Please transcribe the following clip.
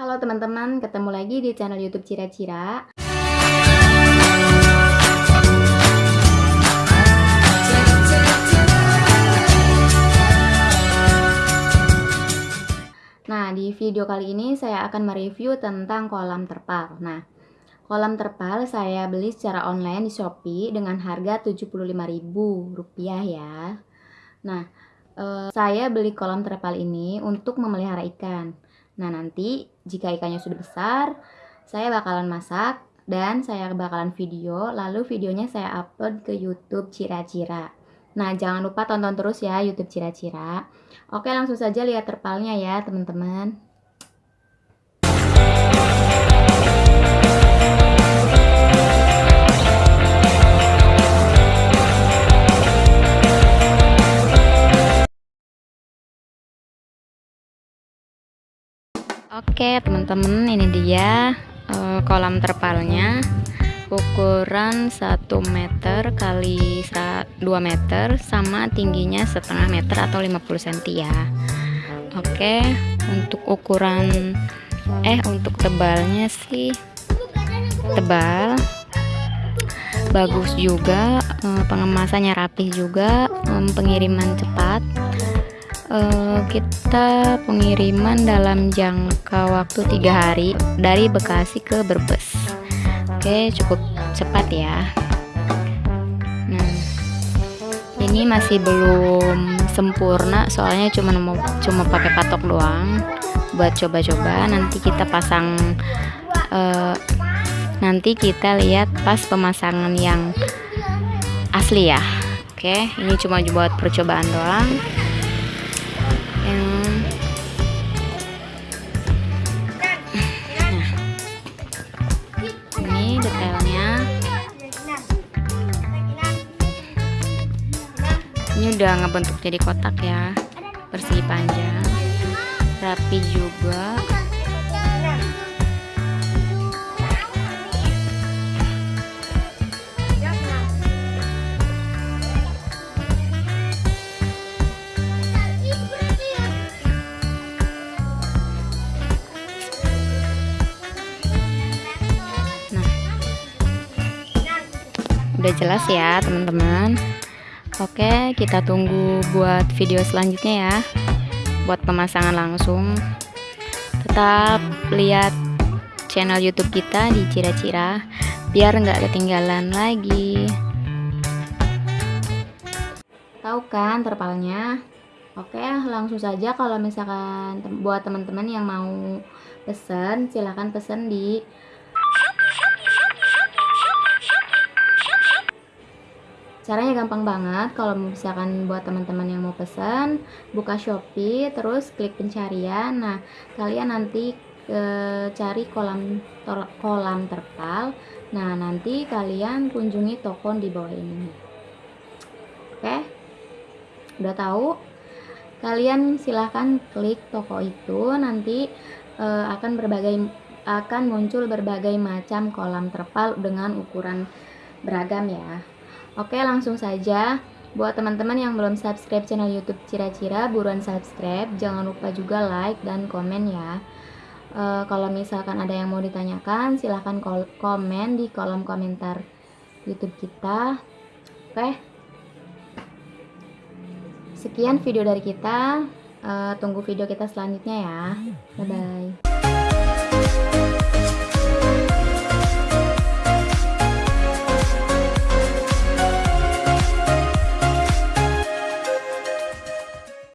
Halo teman-teman, ketemu lagi di channel YouTube Cira-Cira. Nah, di video kali ini saya akan mereview tentang kolam terpal. Nah, kolam terpal saya beli secara online di Shopee dengan harga Rp75.000 ya. Nah, eh, saya beli kolam terpal ini untuk memelihara ikan. Nah, nanti jika ikannya sudah besar, saya bakalan masak dan saya bakalan video, lalu videonya saya upload ke YouTube Cira-Cira. Nah, jangan lupa tonton terus ya YouTube Cira-Cira. Oke, langsung saja lihat terpalnya ya, teman-teman. Oke teman-teman ini dia uh, kolam terpalnya. Ukuran 1 meter kali 2 meter sama tingginya setengah meter atau 50 cm ya. Oke untuk ukuran eh untuk tebalnya sih tebal. Bagus juga uh, pengemasannya rapih juga um, pengiriman cepat uh, kita pengiriman dalam jangka waktu tiga hari dari Bekasi ke Brebes. Oke cukup cepat ya. Nah ini masih belum sempurna soalnya cuma mau cuma pakai patok doang buat coba-coba. Nanti kita pasang uh, nanti kita lihat pas pemasangan yang asli ya. Oke ini cuma buat percobaan doang ini udah ngebentuk jadi kotak ya bersih panjang rapi juga udah jelas ya teman-teman Oke, kita tunggu buat video selanjutnya ya. Buat pemasangan langsung. Tetap lihat channel YouTube kita di Cira-Cira biar nggak ketinggalan lagi. Tahu kan terpalnya? Oke, langsung saja kalau misalkan buat teman-teman yang mau pesen, silahkan pesen di Caranya gampang banget kalau misalkan buat teman-teman yang mau pesan, buka Shopee, terus klik pencarian. Nah, kalian nanti e, cari kolam tor, kolam terpal. Nah, nanti kalian kunjungi toko di bawah ini. Oke? Udah tahu? Kalian silahkan klik toko itu, nanti e, akan berbagai akan muncul berbagai macam kolam terpal dengan ukuran beragam ya. Oke langsung saja. Buat teman-teman yang belum subscribe channel youtube Cira-Cira Buruan subscribe. Jangan lupa juga like dan komen ya. E, Kalau misalkan ada yang mau ditanyakan Silahkan komen di kolom komentar youtube kita. Oke. Sekian video dari kita. E, Tunggu video kita selanjutnya ya. Bye-bye